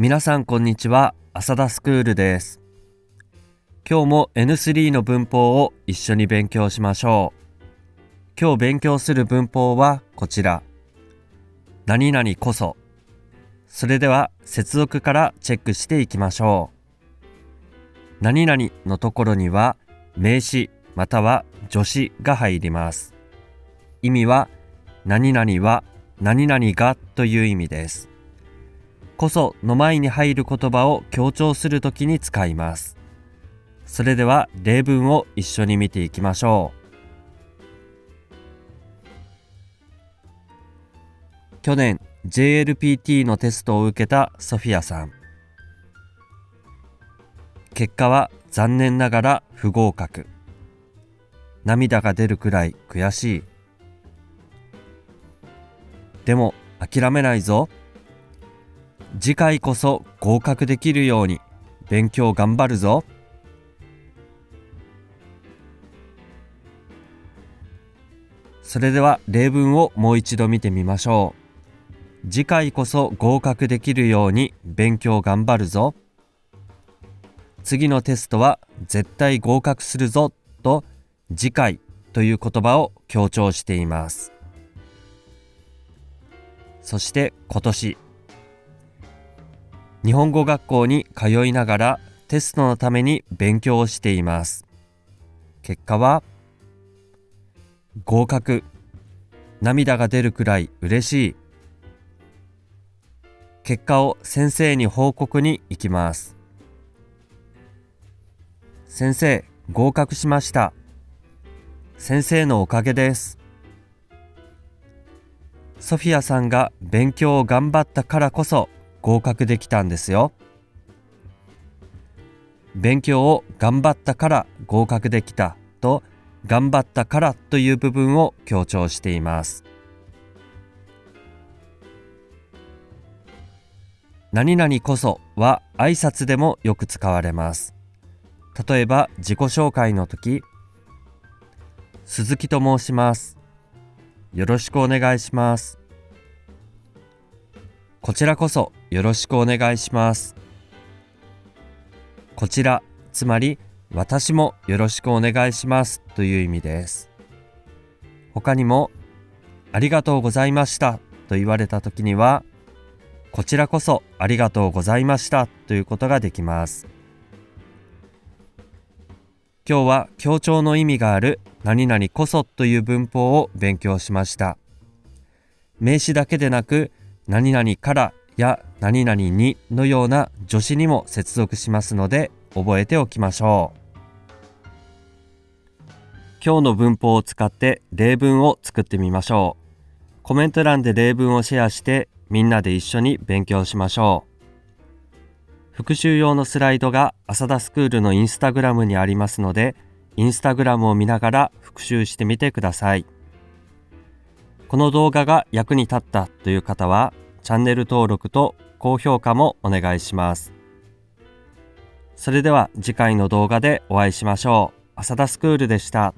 皆さんこんにちは。浅田スクールです。今日も N3 の文法を一緒に勉強しましょう。今日勉強する文法はこちら。何々こそ。それでは接続からチェックしていきましょう。何々のところには名詞または助詞が入ります。意味は何々は何々がという意味です。こその前に入る言葉を強調するときに使います。それでは例文を一緒に見ていきましょう。去年 JLPT のテストを受けたソフィアさん。結果は残念ながら不合格。涙が出るくらい悔しい。でも諦めないぞ。次回こそ合格できるように勉強頑張るぞ。それでは例文をもう一度見てみましょう。次回こそ合格できるように勉強頑張るぞ。次のテストは絶対合格するぞと次回という言葉を強調しています。そして今年日本語学校に通いながらテストのために勉強をしています。結果は合格。涙が出るくらい嬉しい。結果を先生に報告に行きます。先生合格しました。先生のおかげです。ソフィアさんが勉強を頑張ったからこそ合格できたんですよ。勉強を頑張ったから合格できたと頑張ったからという部分を強調しています。何々こそは挨拶でもよく使われます。例えば自己紹介の時、鈴木と申します。よろしくお願いします。こちらこそよろしくお願いします。こちら、つまり私もよろしくお願いしますという意味です。他にも、ありがとうございましたと言われた時には、こちらこそありがとうございましたということができます。今日は強調の意味がある何々こそという文法を勉強しました。名詞だけでなく何々からや何々にのような助詞にも接続しますので覚えておきましょう。今日の文法を使って例文を作ってみましょう。コメント欄で例文をシェアしてみんなで一緒に勉強しましょう。復習用のスライドが浅田スクールのインスタグラムにありますので、インスタグラムを見ながら復習してみてください。この動画が役に立ったという方は、チャンネル登録と高評価もお願いします。それでは次回の動画でお会いしましょう。浅田スクールでした。